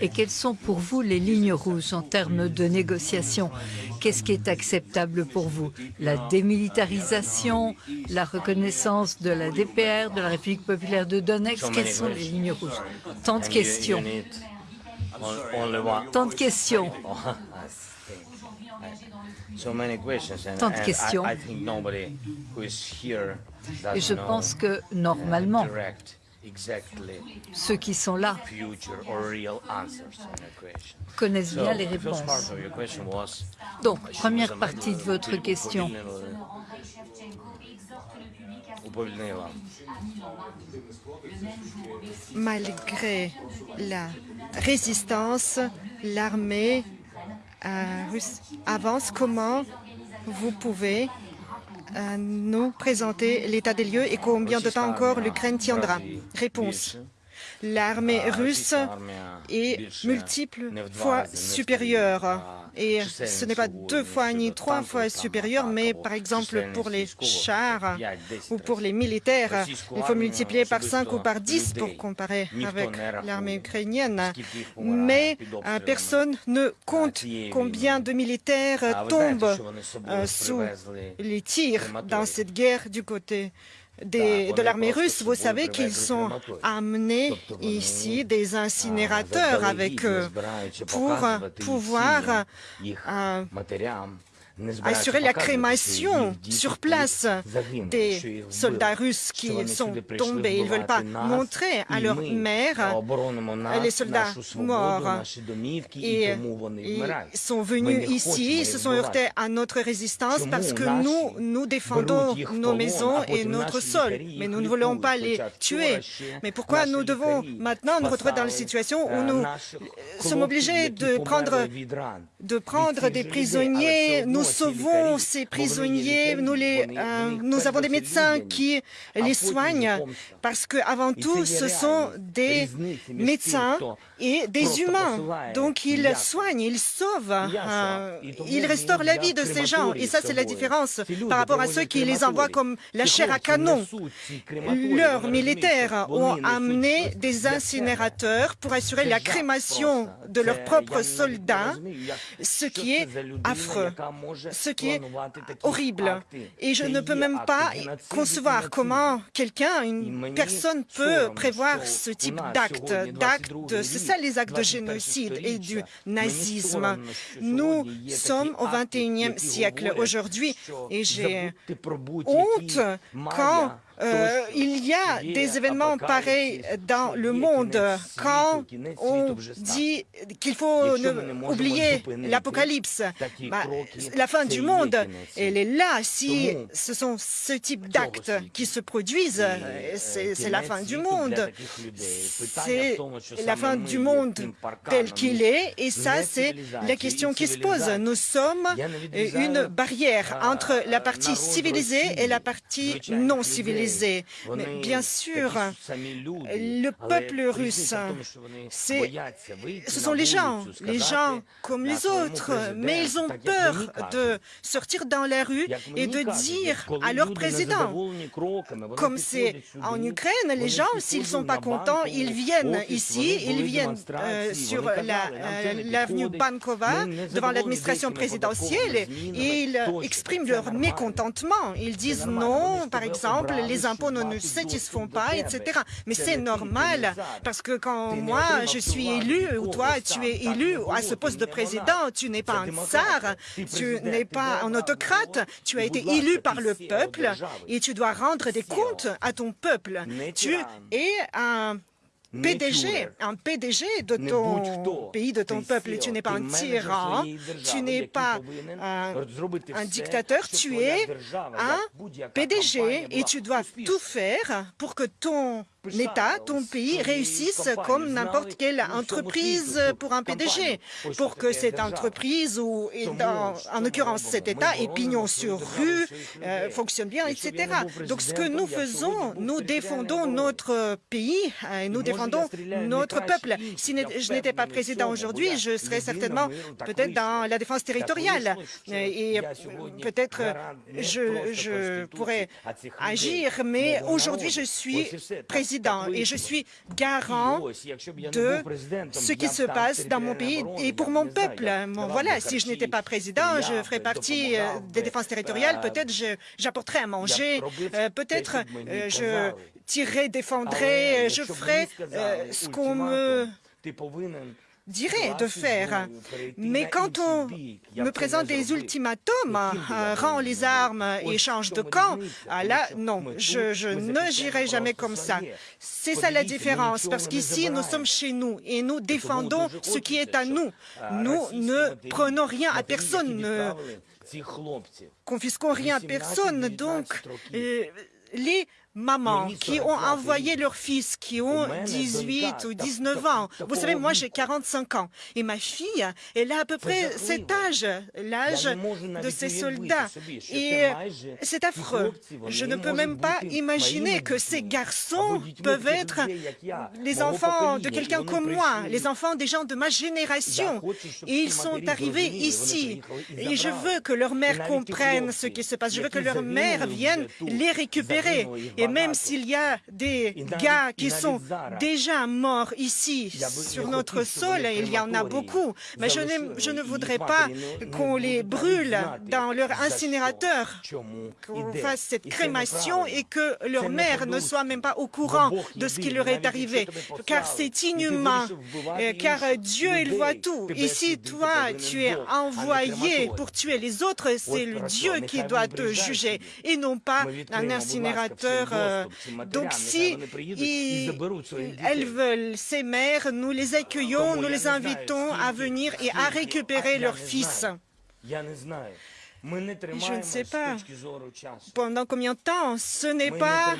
Et quelles sont pour vous les lignes rouges en termes de négociation? Qu'est-ce qui est acceptable pour vous? La démilitarisation, la reconnaissance de la DPR, de la République populaire de Donetsk Quelles sont les lignes rouges? Tant de questions. Tant de questions. Tant de questions. Et je pense que, normalement, ceux qui sont là connaissent bien les réponses. Donc, première partie de votre question. Malgré la résistance, l'armée euh, russe avance. Comment vous pouvez nous présenter l'état des lieux et combien de temps encore l'Ukraine tiendra Réponse. L'armée russe est multiple fois supérieure et ce n'est pas deux fois ni trois fois supérieur, mais par exemple pour les chars ou pour les militaires, il faut multiplier par cinq ou par dix pour comparer avec l'armée ukrainienne. Mais euh, personne ne compte combien de militaires tombent euh, sous les tirs dans cette guerre du côté de l'armée russe, vous savez qu'ils sont amenés ici des incinérateurs avec eux pour pouvoir assurer la crémation sur place des soldats russes qui sont tombés. Ils ne veulent pas montrer à leur mère les soldats morts. Et ils sont venus ici, ils se sont heurtés à notre résistance parce que nous, nous défendons nos maisons et notre sol. Mais nous ne voulons pas les tuer. Mais pourquoi nous devons maintenant nous retrouver dans la situation où nous sommes obligés de prendre, de prendre des prisonniers, nous sauvons ces prisonniers, nous, les, euh, nous avons des médecins qui les soignent parce qu'avant tout, ce sont des médecins et des humains. Donc, ils soignent, ils sauvent, euh, ils restaurent la vie de ces gens. Et ça, c'est la différence par rapport à ceux qui les envoient comme la chair à canon. Leurs militaires ont amené des incinérateurs pour assurer la crémation de leurs propres soldats, ce qui est affreux ce qui est horrible. Et je ne peux même pas concevoir comment quelqu'un, une personne peut prévoir ce type d'acte. D'acte, ça les actes de génocide et du nazisme. Nous sommes au XXIe siècle aujourd'hui et j'ai honte quand euh, il y a des événements pareils dans le monde. Quand on dit qu'il faut oublier l'apocalypse, bah, la fin du monde, elle est là. Si ce sont ce type d'actes qui se produisent, c'est la fin du monde. C'est la fin du monde tel qu'il est. Et ça, c'est la question qui se pose. Nous sommes une barrière entre la partie civilisée et la partie non civilisée. Mais bien sûr, le peuple russe, ce sont les gens, les gens comme les autres, mais ils ont peur de sortir dans la rue et de dire à leur président, comme c'est en Ukraine, les gens, s'ils ne sont pas contents, ils viennent ici, ils viennent euh, sur euh, l'avenue Bankova devant l'administration présidentielle et ils expriment leur mécontentement. Ils disent non, par exemple, les impôts ne nous satisfont pas, etc. Mais c'est normal, parce que quand moi, je suis élu, ou toi, tu es élu à ce poste de président, tu n'es pas un tsar, tu n'es pas un autocrate, tu as été élu par le peuple et tu dois rendre des comptes à ton peuple. Tu es un PDG, un PDG de ton pays, de ton peuple. Tu n'es pas un tyran, tu n'es pas un, un, dictateur, tu es un PDG et tu dois tout faire pour que ton l'État, ton pays réussisse comme n'importe quelle entreprise pour un PDG, pour que cette entreprise, ou dans, en l'occurrence cet État, ait pignon sur rue, euh, fonctionne bien, etc. Donc ce que nous faisons, nous défendons notre pays, et nous défendons notre peuple. Si je n'étais pas président aujourd'hui, je serais certainement peut-être dans la défense territoriale et peut-être je, je pourrais agir, mais aujourd'hui je suis président président. Et je suis garant de ce qui se passe dans mon pays et pour mon peuple. voilà, si je n'étais pas président, je ferais partie des défenses territoriales, peut-être j'apporterais à manger, peut-être je tirerais, défendrais, je ferais ce qu'on me dirait de faire. Mais quand on me présente des ultimatums, euh, rend les armes et change de camp, ah là, non, je, je ne girai jamais comme ça. C'est ça la différence, parce qu'ici, nous sommes chez nous et nous défendons ce qui est à nous. Nous ne prenons rien à personne, ne confisquons rien à personne. Donc, euh, les mamans qui ont envoyé leurs fils qui ont 18 ou 19 ans. Vous savez, moi j'ai 45 ans et ma fille, elle a à peu près cet âge, l'âge de ces soldats. Et c'est affreux. Je ne peux même pas imaginer que ces garçons peuvent être les enfants de quelqu'un comme moi, les enfants des gens de ma génération. Et ils sont arrivés ici. Et je veux que leur mère comprenne ce qui se passe. Je veux que leur mère vienne les récupérer. Et même s'il y a des gars qui sont déjà morts ici, sur notre sol, il y en a beaucoup, mais je, je ne voudrais pas qu'on les brûle dans leur incinérateur, qu'on fasse cette crémation et que leur mère ne soit même pas au courant de ce qui leur est arrivé, car c'est inhumain, car Dieu, il voit tout. Et si toi, tu es envoyé pour tuer les autres, c'est le Dieu qui doit te juger et non pas un incinérateur donc si elles veulent ces mères, nous les accueillons, nous les invitons à venir et à récupérer leurs fils. Je ne sais pas. pendant combien de temps? Ce n'est pas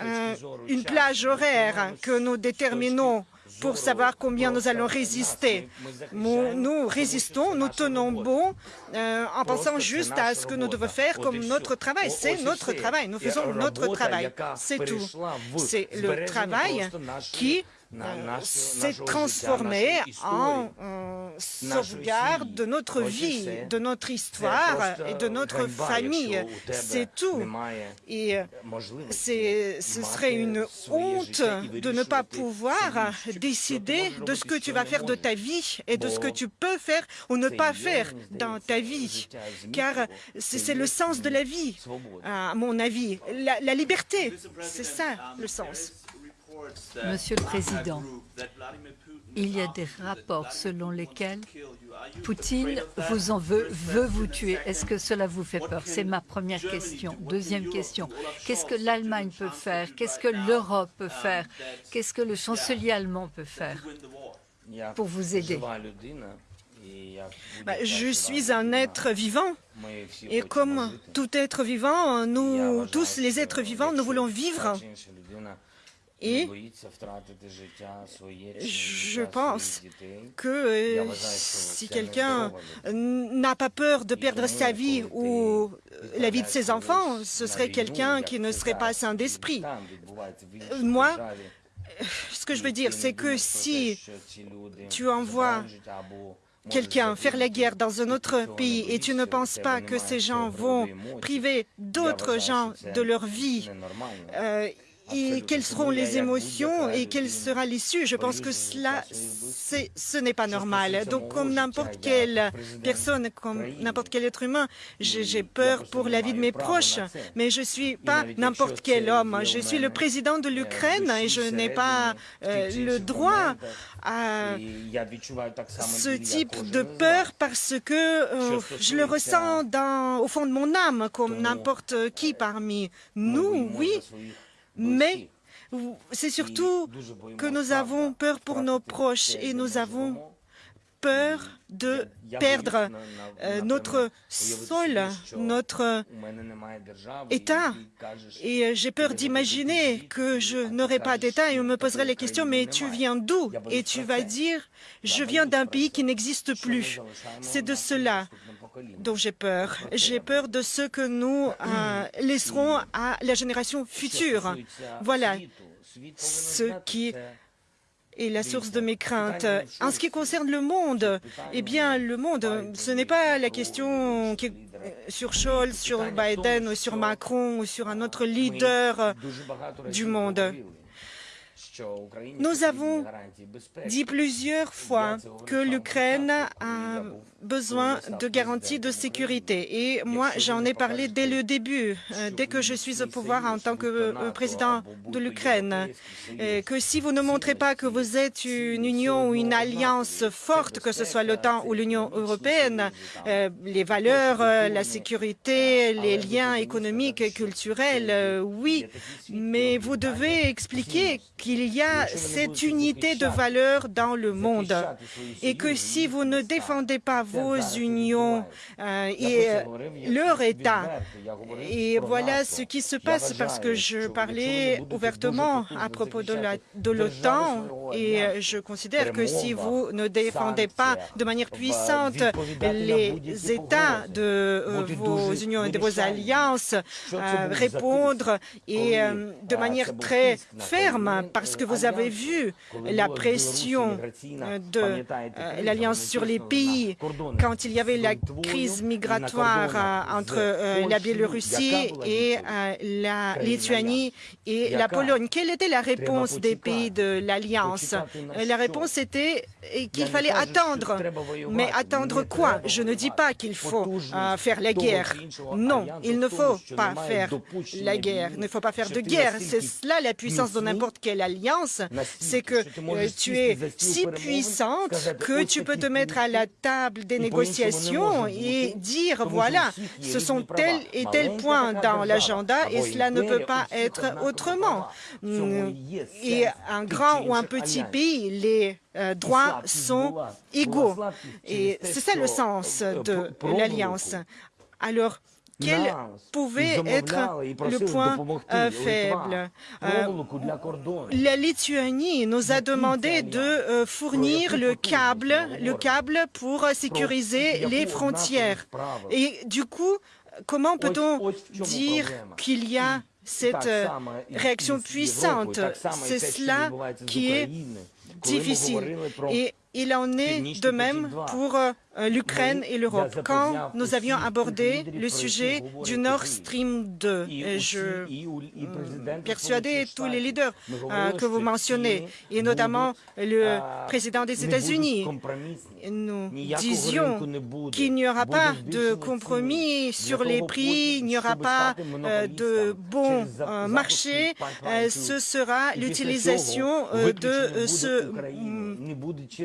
euh, une plage horaire que nous déterminons pour savoir combien nous allons résister. Nous, résistons, nous tenons bon euh, en pensant juste à ce que nous devons faire comme notre travail. C'est notre travail, nous faisons notre travail, c'est tout. C'est le travail qui s'est transformé en sauvegarde de notre vie, de notre histoire et de notre famille. C'est tout. Et ce serait une honte de ne pas pouvoir décider de ce que tu vas faire de ta vie et de ce que tu peux faire ou ne pas faire dans ta vie. Car c'est le sens de la vie, à mon avis. la liberté, c'est ça le sens. Monsieur le Président, il y a des rapports selon lesquels Poutine vous en veut, veut vous tuer. Est-ce que cela vous fait peur? C'est ma première question. Deuxième question, qu'est-ce que l'Allemagne peut faire? Qu'est-ce que l'Europe peut faire? Qu'est-ce que le chancelier allemand peut faire pour vous aider? Bah, je suis un être vivant. Et comme tout être vivant, nous tous les êtres vivants, nous voulons vivre et je pense que euh, si quelqu'un n'a pas peur de perdre sa vie ou la vie de ses enfants, ce serait quelqu'un qui ne serait pas sain d'esprit. Moi, ce que je veux dire, c'est que si tu envoies quelqu'un faire la guerre dans un autre pays et tu ne penses pas que ces gens vont priver d'autres gens de leur vie, euh, et quelles seront les émotions et quelle sera l'issue? Je pense que cela, ce n'est pas normal. Donc, comme n'importe quelle personne, comme n'importe quel être humain, j'ai peur pour la vie de mes proches, mais je ne suis pas n'importe quel homme. Je suis le président de l'Ukraine et je n'ai pas euh, le droit à ce type de peur parce que euh, je le ressens dans, au fond de mon âme, comme n'importe qui parmi nous, oui mais c'est surtout que nous avons peur pour nos proches et nous avons peur de perdre euh, notre sol, notre État. Et euh, j'ai peur d'imaginer que je n'aurai pas d'État et on me poserait les questions, mais tu viens d'où Et tu vas dire, je viens d'un pays qui n'existe plus. C'est de cela dont j'ai peur. J'ai peur de ce que nous euh, laisserons à la génération future. Voilà ce qui est la source de mes craintes. En ce qui concerne le monde, eh bien, le monde, ce n'est pas la question qui sur Scholz, sur Biden, ou sur Macron, ou sur un autre leader du monde. Nous avons dit plusieurs fois que l'Ukraine a besoin de garanties de sécurité. Et moi, j'en ai parlé dès le début, euh, dès que je suis au pouvoir en tant que euh, président de l'Ukraine, que si vous ne montrez pas que vous êtes une union ou une alliance forte, que ce soit l'OTAN ou l'Union européenne, euh, les valeurs, la sécurité, les liens économiques et culturels, oui, mais vous devez expliquer qu'il y a cette unité de valeurs dans le monde et que si vous ne défendez pas vos unions euh, et euh, leur État. Et voilà ce qui se passe parce que je parlais ouvertement à propos de l'OTAN et euh, je considère que si vous ne défendez pas de manière puissante les États de vos unions et de vos alliances, répondre et de manière très ferme parce que vous avez vu la pression de l'Alliance sur les pays quand il y avait la crise migratoire euh, entre euh, la Biélorussie et euh, la Lituanie et la Pologne. Quelle était la réponse des pays de l'Alliance? La réponse était qu'il fallait attendre. Mais attendre quoi? Je ne dis pas qu'il faut faire la guerre. Non, il ne faut pas faire la guerre. Il ne faut pas faire de guerre. C'est cela la puissance de n'importe quelle alliance. C'est que tu es si puissante que tu peux te mettre à la table des négociations et dire, voilà, ce sont tels et tels points dans l'agenda et cela ne peut pas être autrement. Mm, et un grand ou un petit pays, les euh, droits sont égaux. Et c'est ça le sens de l'Alliance. Alors, quel pouvait être le point euh, faible. euh, La Lituanie nous a demandé de euh, fournir le câble, le câble pour sécuriser les frontières. Et du coup, comment peut-on dire qu'il y a cette réaction puissante? C'est cela qui est difficile. Et il en est de même pour l'Ukraine et l'Europe. Quand nous avions abordé le sujet du Nord Stream 2, je persuadais tous les leaders euh, que vous mentionnez, et notamment le président des États-Unis. Nous disions qu'il n'y aura pas de compromis sur les prix, il n'y aura pas euh, de bon marché, ce sera l'utilisation de ce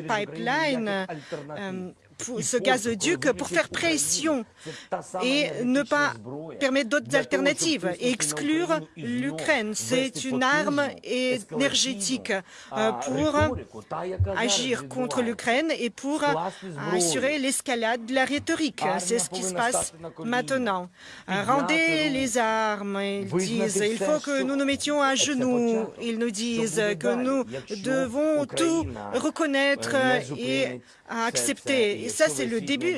pipeline ce gazoduc pour faire pression et ne pas permettre d'autres alternatives et exclure l'Ukraine. C'est une arme énergétique euh, pour agir contre l'Ukraine et pour assurer l'escalade de la rhétorique. C'est ce qui se passe maintenant. Rendez les armes, ils disent. Il faut que nous nous mettions à genoux. Ils nous disent que nous devons tout reconnaître et accepter ça, c'est le début.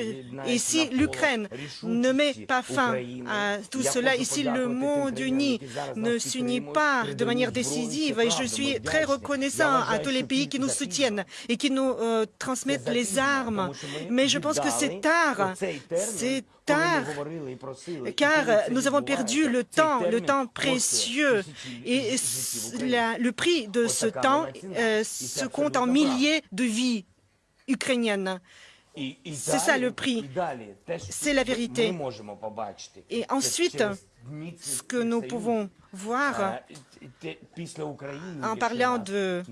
Et si l'Ukraine ne met pas fin à tout cela, et si le monde uni ne s'unit pas de manière décisive, et je suis très reconnaissant à tous les pays qui nous soutiennent et qui nous euh, transmettent les armes, mais je pense que c'est tard. C'est tard, car nous avons perdu le temps, le temps précieux, et le prix de ce temps euh, se compte en milliers de vies ukrainiennes. C'est ça le prix. C'est la vérité. Et ensuite, ce que nous pouvons voir en parlant de euh,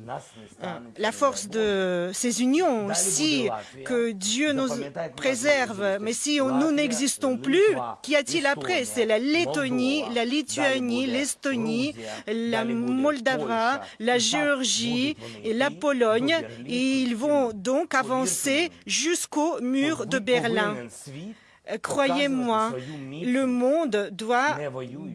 la force de ces unions, si que Dieu nous préserve, mais si nous n'existons plus, qu'y a-t-il après? C'est la Lettonie, la Lituanie, l'Estonie, la Moldava, la Géorgie et la Pologne, et ils vont donc avancer jusqu'au mur de Berlin. Euh, croyez-moi, le monde doit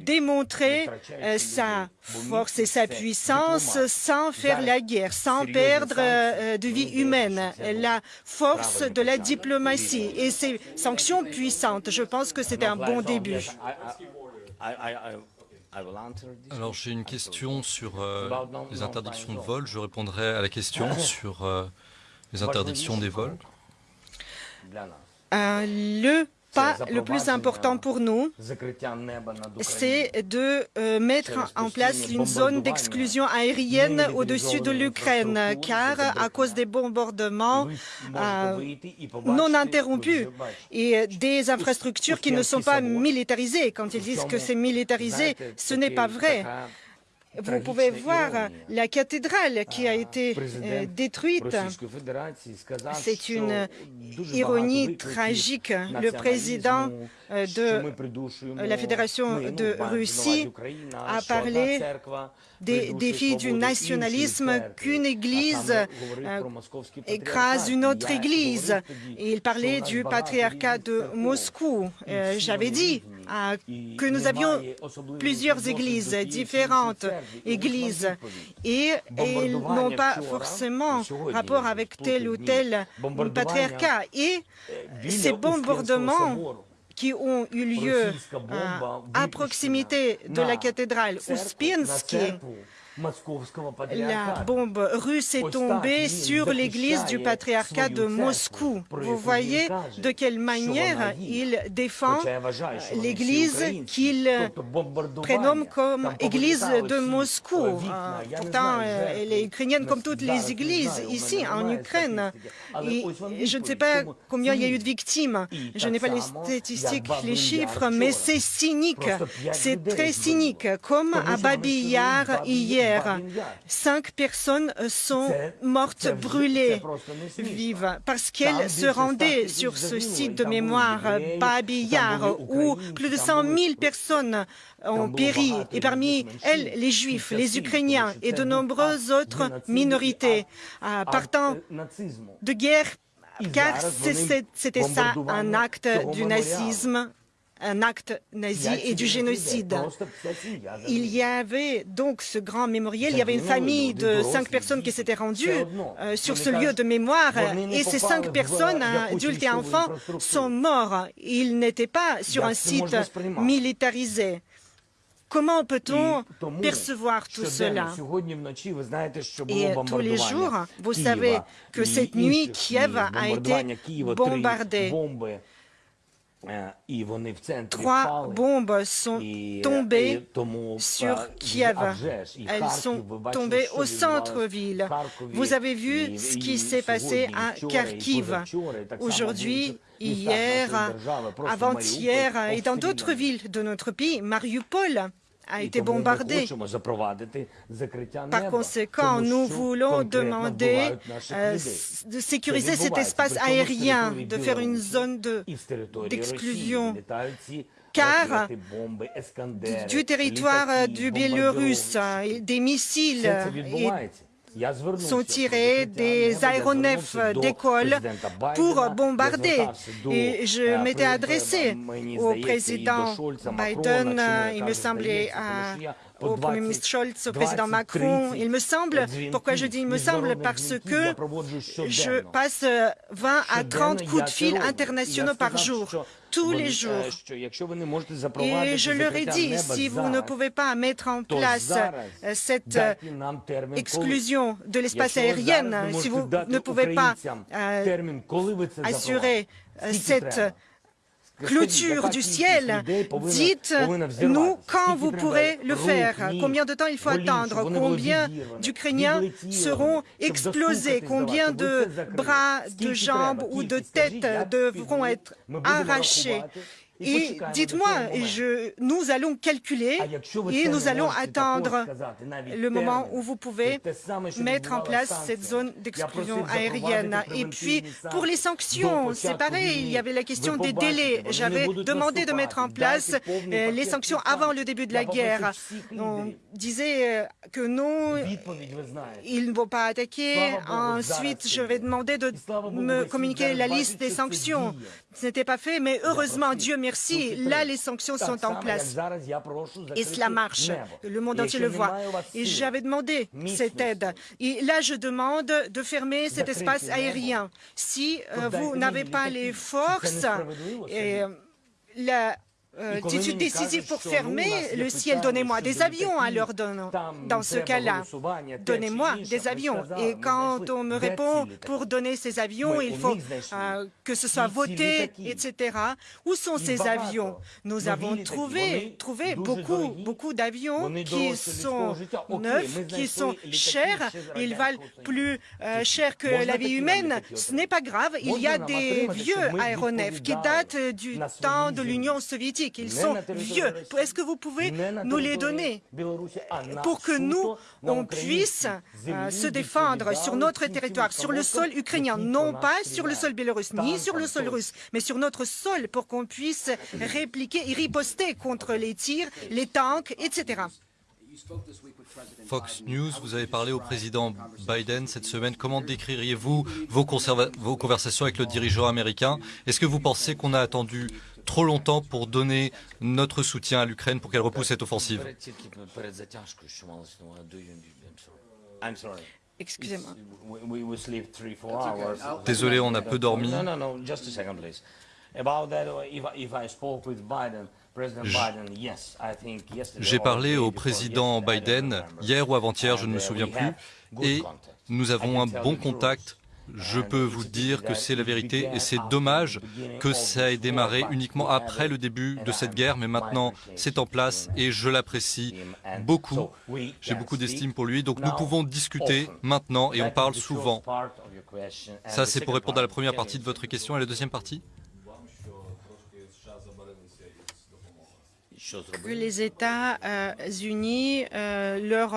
démontrer euh, sa force et sa puissance sans faire la guerre, sans perdre euh, de vie humaine, la force de la diplomatie et ces sanctions puissantes. Je pense que c'est un bon début. Alors j'ai une question sur les interdictions de vol. Je répondrai à la question sur les interdictions des vols. le pas le plus important pour nous, c'est de euh, mettre en place une zone d'exclusion aérienne au-dessus de l'Ukraine, car à cause des bombardements euh, non interrompus et des infrastructures qui ne sont pas militarisées. Quand ils disent que c'est militarisé, ce n'est pas vrai. Vous pouvez voir la cathédrale qui a été euh, détruite. C'est une ironie tragique. Le président euh, de la Fédération de Russie a parlé des défis du nationalisme qu'une église euh, écrase une autre église. il parlait du patriarcat de Moscou. J'avais dit que nous avions plusieurs églises, différentes églises, et elles n'ont pas forcément rapport avec tel ou tel patriarcat. Et ces bombardements qui ont eu lieu à proximité de la cathédrale Ouspiensky la bombe russe est tombée sur l'église du patriarcat de Moscou. Vous voyez de quelle manière il défend l'église qu'il prénomme comme église de Moscou. Pourtant, elle est ukrainienne comme toutes les églises ici en Ukraine. Et je ne sais pas combien il y a eu de victimes. Je n'ai pas les statistiques, les chiffres, mais c'est cynique. C'est très cynique, comme à Babi Yar hier. Cinq personnes sont mortes brûlées vives. parce qu'elles se rendaient sur ce site de mémoire Babi Yar où plus de 100 000 personnes ont péri. Et parmi elles les Juifs, les Ukrainiens et de nombreuses autres minorités partant de guerre. Car c'était ça un acte du nazisme un acte nazi et du génocide. Il y avait donc ce grand mémorial, il y avait une famille de cinq personnes qui s'étaient rendues euh, sur ce lieu de mémoire et ces cinq personnes, adultes et enfants, sont morts. Ils n'étaient pas sur un site militarisé. Comment peut-on percevoir tout cela? Et tous les jours, vous savez que cette nuit, Kiev a été bombardée. Trois bombes sont tombées sur Kiev. Elles sont tombées au centre-ville. Vous avez vu ce qui s'est passé à Kharkiv. aujourd'hui, hier, avant-hier et dans d'autres villes de notre pays, Mariupol a été bombardé. Par conséquent, nous voulons demander euh, de sécuriser cet espace aérien, de faire une zone d'exclusion. car du territoire du Biélorusse, des missiles sont tirés des aéronefs d'école pour bombarder. Et je m'étais adressé au président Biden, il me semblait, au Premier ministre Scholz, au président Macron. Il me semble, pourquoi je dis il me semble, parce que je passe 20 à 30 coups de fil internationaux par jour tous les jours. Et je leur ai dit, si vous ne pouvez pas mettre en place cette exclusion de l'espace aérien, si vous ne pouvez pas assurer cette clôture du ciel. Dites-nous quand vous pourrez le faire, combien de temps il faut attendre, combien d'Ukrainiens seront explosés, combien de bras, de jambes ou de têtes devront être arrachés? Et dites-moi, nous allons calculer et nous allons attendre le moment où vous pouvez mettre en place cette zone d'exclusion aérienne. Et puis, pour les sanctions, c'est pareil, il y avait la question des délais. J'avais demandé de mettre en place euh, les sanctions avant le début de la guerre. On disait euh, que non, ils ne vont pas attaquer. Ensuite, je vais demander de me communiquer la liste des sanctions. Ce n'était pas fait, mais heureusement, Dieu merci, là, les sanctions sont en place. Et cela marche. Le monde entier le voit. Et j'avais demandé cette aide. Et là, je demande de fermer cet espace aérien. Si euh, vous n'avez pas les forces, et, euh, la d'études décisives pour fermer le ciel. Donnez-moi des avions alors dans, dans ce cas-là. Donnez-moi des avions. Et quand on me répond pour donner ces avions, il faut que ce soit voté, etc. Où sont ces avions Nous avons trouvé, trouvé beaucoup, beaucoup d'avions qui sont neufs, qui sont chers. Ils valent plus cher que la vie humaine. Ce n'est pas grave. Il y a des vieux aéronefs qui datent du temps de l'Union soviétique. Ils sont vieux. Est-ce que vous pouvez nous les donner pour que nous, on puisse se défendre sur notre territoire, sur le sol ukrainien, non pas sur le sol biélorusse, ni sur le sol russe, mais sur notre sol pour qu'on puisse répliquer et riposter contre les tirs, les tanks, etc. Fox News, vous avez parlé au président Biden cette semaine. Comment décririez-vous vos, vos, conversations avec le dirigeant américain? Est-ce que vous pensez qu'on a attendu trop longtemps pour donner notre soutien à l'Ukraine pour qu'elle repousse cette offensive Excusez-moi. Désolé, on a peu dormi. J'ai parlé au président Biden hier ou avant-hier, je ne me souviens plus, et nous avons un bon contact. Je peux vous dire que c'est la vérité et c'est dommage que ça ait démarré uniquement après le début de cette guerre, mais maintenant c'est en place et je l'apprécie beaucoup. J'ai beaucoup d'estime pour lui, donc nous pouvons discuter maintenant et on parle souvent. Ça c'est pour répondre à la première partie de votre question et la deuxième partie? Que les États-Unis euh, leur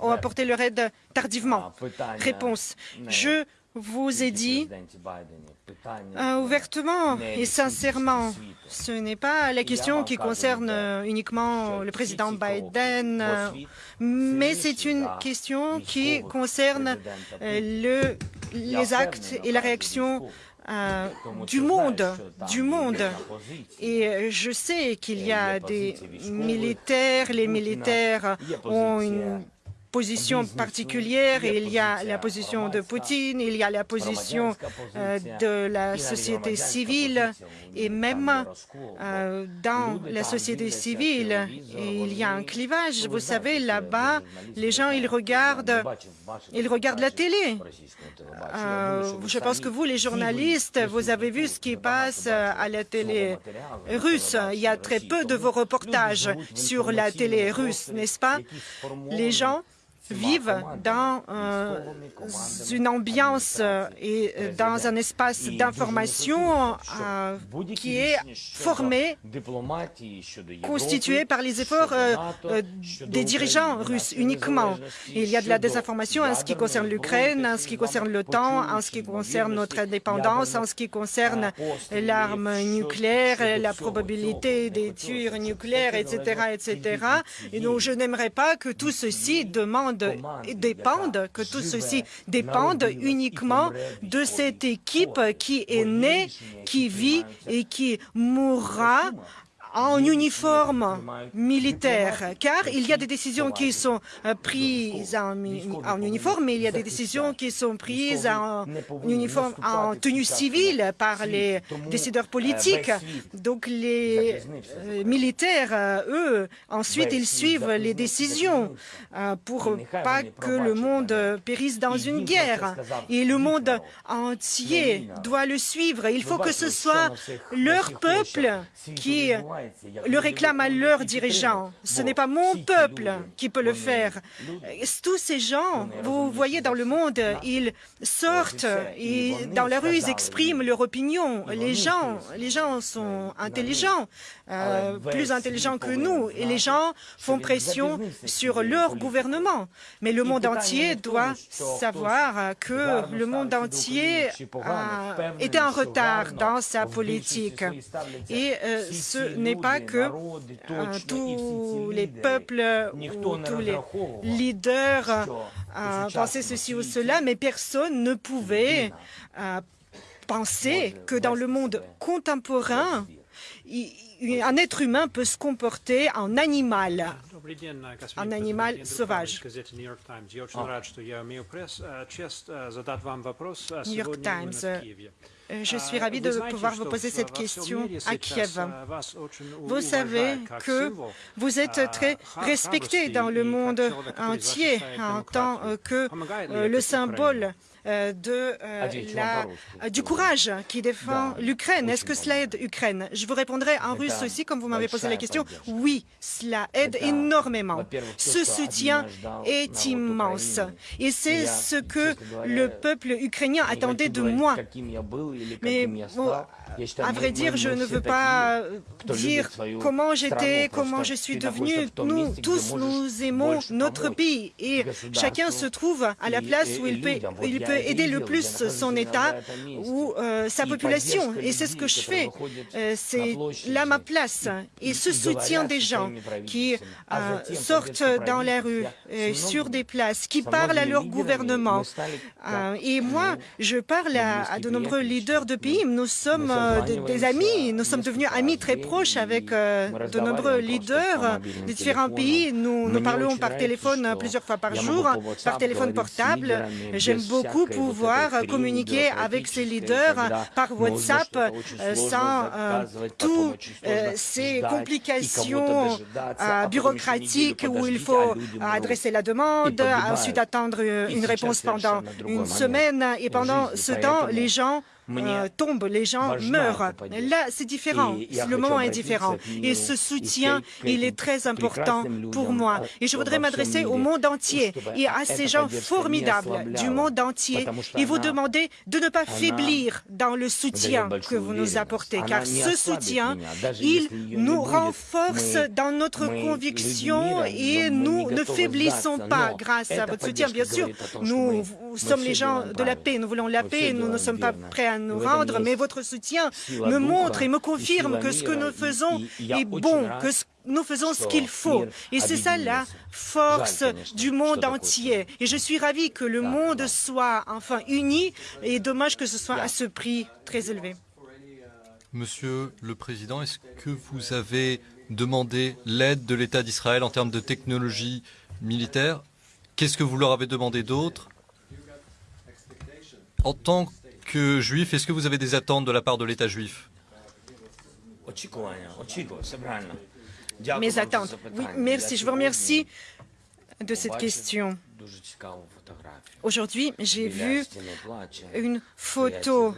ont apporté leur aide tardivement. Réponse. Je vous ai dit euh, ouvertement et sincèrement, ce n'est pas la question qui concerne uniquement le président Biden, mais c'est une question qui concerne le, les actes et la réaction euh, du monde, du monde. Et je sais qu'il y a des militaires, les militaires ont une position particulière. Il y a la position de Poutine, il y a la position euh, de la société civile et même euh, dans la société civile, il y a un clivage. Vous savez, là-bas, les gens, ils regardent, ils regardent la télé. Euh, je pense que vous, les journalistes, vous avez vu ce qui passe à la télé russe. Il y a très peu de vos reportages sur la télé russe, n'est-ce pas? Les gens vivent dans euh, une ambiance euh, et euh, dans un espace d'information qui est formé, constitué par les efforts des dirigeants russes uniquement. Il y a de la désinformation en ce qui concerne l'Ukraine, en ce qui concerne l'OTAN, en ce qui concerne notre indépendance, en ce qui concerne l'arme nucléaire, la probabilité des tirs nucléaires, etc., etc. Et donc, je n'aimerais pas que tout ceci demande dépendent, que tout ceci dépende uniquement de cette équipe qui est née, qui vit et qui mourra en uniforme militaire, car il y a des décisions qui sont euh, prises en, uniforme, mais il y a des décisions qui sont prises en uniforme, en tenue civile par les décideurs politiques. Donc les euh, militaires, euh, eux, ensuite, ils suivent les décisions pour pas que le monde périsse dans une guerre. Et le monde entier doit le suivre. Il faut que ce soit leur peuple qui le réclament à leurs dirigeants. Ce n'est pas mon peuple qui peut le faire. Tous ces gens, vous voyez dans le monde, ils sortent et dans la rue, ils expriment leur opinion. Les gens sont intelligents, euh, plus intelligents que nous, et les gens font pression sur leur gouvernement. Mais le monde entier doit savoir que le monde entier était en retard dans sa politique. Et euh, ce n'est pas que euh, tous les peuples ou tous les leaders pensaient ceci ou cela, mais personne ne pouvait penser que dans le monde contemporain, un être humain peut se comporter en animal, un animal sauvage. New York Times. Je suis ravi de pouvoir vous poser cette question à Kiev. Vous savez que vous êtes très respecté dans le monde entier en tant que le symbole euh, de, euh, la, du courage qui défend l'Ukraine. Est-ce que cela aide l'Ukraine? Je vous répondrai en russe aussi, comme vous m'avez posé la question. Oui, cela aide énormément. Ce soutien est immense. Et c'est ce que le peuple ukrainien attendait de moi. Mais à vrai dire, je ne veux pas dire comment j'étais, comment je suis devenu. Nous tous, nous aimons notre pays et chacun se trouve à la place où il peut, il peut aider le plus son État ou euh, sa population. Et c'est ce que je fais. Euh, c'est là ma place. Et ce soutien des gens qui euh, sortent dans la rue, sur des places, qui parlent à leur gouvernement. et moi, je parle à, de nombreux leaders de pays. Nous sommes des, amis. Nous sommes devenus amis très proches avec de nombreux leaders de différents pays. Nous, nous parlons par téléphone plusieurs fois par jour, par téléphone portable. J'aime beaucoup pouvoir communiquer avec ces leaders par WhatsApp euh, sans euh, toutes euh, ces complications bureaucratiques où il faut adresser la demande, ensuite attendre une réponse pendant une semaine. Et pendant ce temps, les gens euh, tombent, les gens meurent. Là, c'est différent. Le moment est différent. Et ce soutien, il est très important pour moi. Et je voudrais m'adresser au monde entier et à ces gens formidables du monde entier et vous demander de ne pas faiblir dans le soutien que vous nous apportez, car ce soutien, il nous renforce dans notre conviction et nous ne faiblissons pas grâce à votre soutien. Bien sûr, nous sommes les gens de la paix, nous voulons la paix, nous ne sommes pas prêts à nous rendre, mais votre soutien me montre et me confirme que ce que nous faisons est bon, que nous faisons ce qu'il faut. Et c'est ça la force du monde entier. Et je suis ravi que le monde soit enfin uni et dommage que ce soit à ce prix très élevé. Monsieur le Président, est-ce que vous avez demandé l'aide de l'État d'Israël en termes de technologie militaire? Qu'est-ce que vous leur avez demandé d'autre? En tant que juif, est-ce que vous avez des attentes de la part de l'État juif? Mes attentes. Oui, merci. Je vous remercie de cette question. Aujourd'hui, j'ai vu une photo.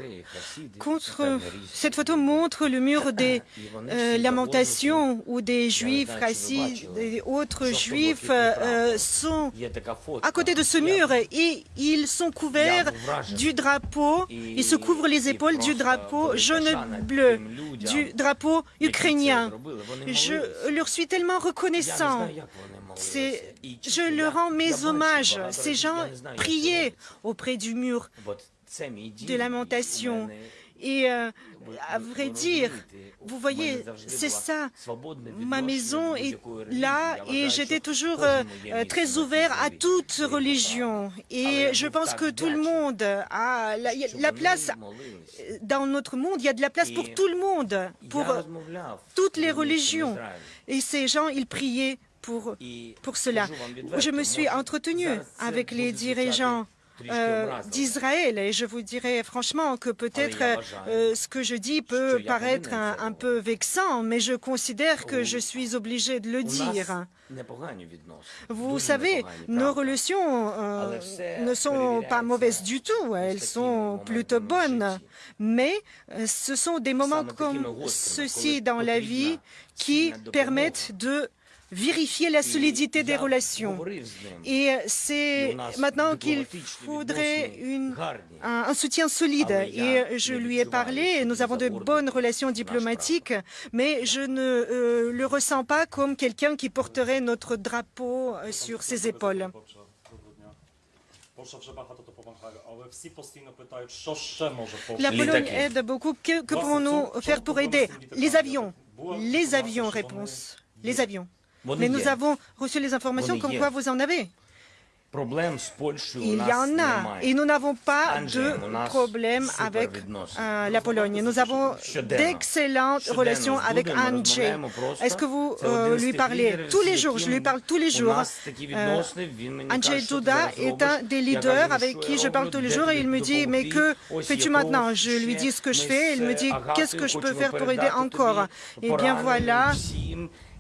Contre, cette photo montre le mur des euh, lamentations où des juifs, racistes et autres juifs euh, sont à côté de ce mur et ils sont couverts du drapeau, ils se couvrent les épaules du drapeau jaune-bleu, du drapeau ukrainien. Je leur suis tellement reconnaissant. je leur rends mes hommages. Ces gens priaient auprès du mur de lamentation. Et euh, à vrai dire, vous voyez, c'est ça. Ma maison est là et j'étais toujours euh, très ouvert à toute religion. Et je pense que tout le monde a la, place dans notre monde. Il y a de la place pour tout le monde, pour toutes les religions. Et ces gens, ils priaient pour, pour cela. Je me suis entretenu avec les dirigeants euh, d'Israël. Et je vous dirais franchement que peut-être euh, ce que je dis peut paraître un, peu vexant, mais je considère que je suis obligé de le dire. Vous savez, nos relations euh, ne sont pas mauvaises du tout, elles sont plutôt bonnes, mais ce sont des moments comme ceux-ci dans la vie qui permettent de vérifier la solidité des relations. Et c'est maintenant qu'il faudrait une, un, soutien solide. Et je lui ai parlé, nous avons de bonnes relations diplomatiques, mais je ne euh, le ressens pas comme quelqu'un qui porterait notre drapeau euh, sur ses épaules. La Pologne aide beaucoup. Que, que pouvons-nous faire pour aider? Les avions. Les avions, réponse. Les avions. Mais nous avons reçu les informations comme quoi vous en avez. il y en a. Et nous n'avons pas de problème avec euh, la Pologne. Nous avons d'excellentes relations avec Andrzej. Est-ce que vous euh, lui parlez tous les jours? Je lui parle tous les jours. Euh, Andrzej Duda est un des leaders avec qui je parle tous les jours et il me dit « Mais que fais-tu maintenant ?» Je lui dis ce que je fais. Il me dit « Qu'est-ce que je peux faire pour aider encore ?» Eh bien voilà,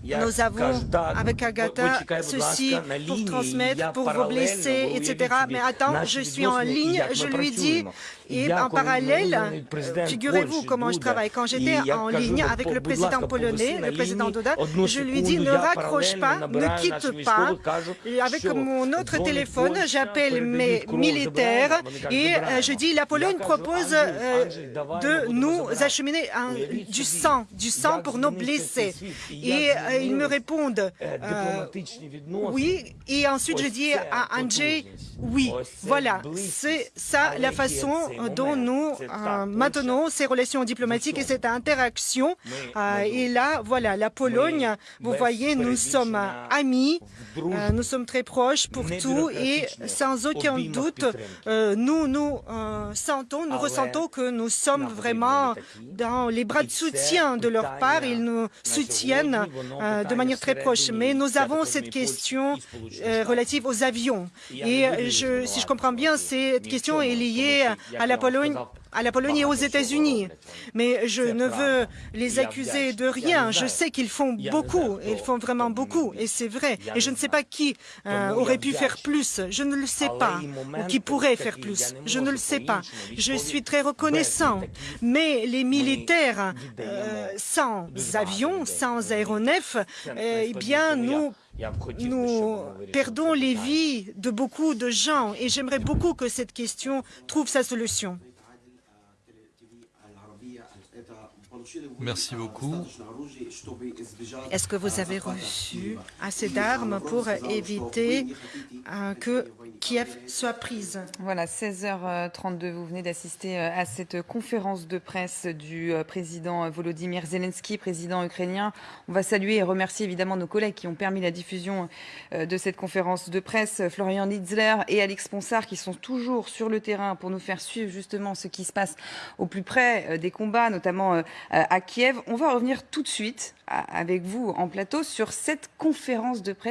nous avons avec Agatha ceci pour transmettre, pour vos blessés, etc. Mais attends, je suis en ligne, je lui dis, et en parallèle, figurez-vous comment je travaille. Quand j'étais en ligne avec le président polonais, le président Duda, je lui dis ne raccroche pas, ne quitte pas. avec mon autre téléphone, j'appelle mes militaires et euh, je dis la Pologne propose euh, de nous acheminer du sang, du sang pour nos blessés. Et euh, ils me répondent oui. Et ensuite je dis à Andrzej oui. Voilà, c'est ça la façon dont nous euh, maintenons ces relations diplomatiques et cette interaction. Euh, et là, voilà, la Pologne, vous voyez, nous sommes amis, euh, nous sommes très proches pour tout et sans aucun doute, nous nous sentons, nous ressentons que nous sommes vraiment dans les bras de soutien de leur part. Ils nous soutiennent de manière très proche. Mais nous avons cette question relative aux avions. Et je, si je comprends bien, cette question est liée à la Pologne à la Pologne et aux États-Unis. Mais je ne veux les accuser de rien. Je sais qu'ils font beaucoup, ils font vraiment beaucoup, et c'est vrai. Et je ne sais pas qui euh, aurait pu faire plus. Je ne le sais pas. Ou qui pourrait faire plus. Je ne le sais pas. Je suis très reconnaissant. Mais les militaires, euh, sans avions, sans aéronefs, euh, eh bien, nous nous perdons les vies de beaucoup de gens et j'aimerais beaucoup que cette question trouve sa solution. Merci beaucoup. Est-ce que vous avez reçu assez d'armes pour éviter euh, que Kiev soit prise? Voilà, 16h32, vous venez d'assister euh, à cette conférence de presse du euh, président Volodymyr Zelensky, président ukrainien. On va saluer et remercier évidemment nos collègues qui ont permis la diffusion de cette conférence de presse, Florian Nitzler et Alex Ponsard, qui sont toujours sur le terrain pour nous faire suivre justement ce qui se passe au plus près des combats, notamment à Kiev. On va revenir tout de suite avec vous en plateau sur cette conférence de presse.